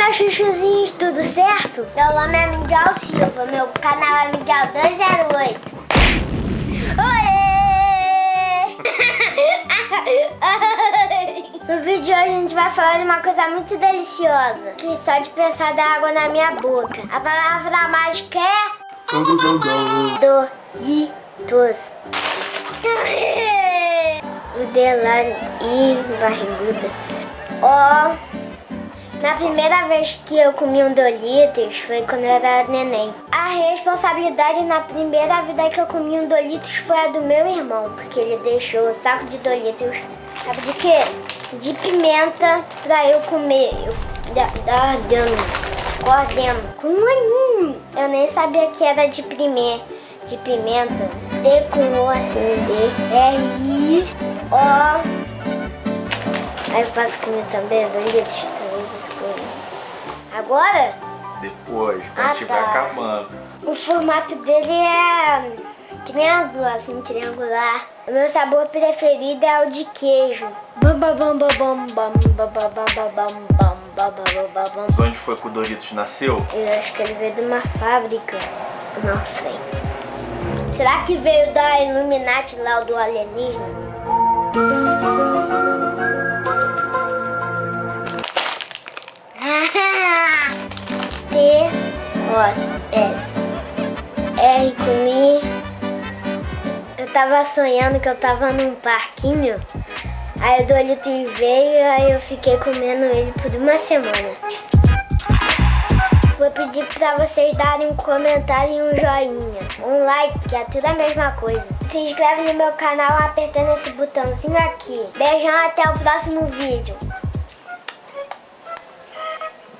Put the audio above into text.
meus chuchuzinhos, tudo certo? Meu nome é Miguel Silva, meu canal é Miguel 208. Oi! No vídeo de hoje a gente vai falar de uma coisa muito deliciosa, que só de pensar dá água na minha boca. A palavra mágica é... Doritos. O Delano e barriguda. Ó... Na primeira vez que eu comi um Doritos foi quando eu era neném. A responsabilidade na primeira vida que eu comi um Doritos foi a do meu irmão, porque ele deixou o saco de Doritos, sabe de quê? De pimenta pra eu comer. Eu dar dando, correndo, com um aninho. Eu nem sabia que era de primeira, de pimenta. D com O assim, D, R, I, O. Aí eu posso comer também Doritos Agora? Depois, quando ah, estiver tá. acabando. O formato dele é triângulo, assim, triangular. O meu sabor preferido é o de queijo. Onde foi que o Doritos nasceu? Eu acho que ele veio de uma fábrica. Não sei. Será que veio da Illuminati lá, do alienígena? S. R comi. Eu tava sonhando que eu tava num parquinho. Aí o Doritos veio, aí eu fiquei comendo ele por uma semana. Vou pedir pra vocês darem um comentário e um joinha. Um like, que é tudo a mesma coisa. Se inscreve no meu canal apertando esse botãozinho aqui. Beijão, até o próximo vídeo.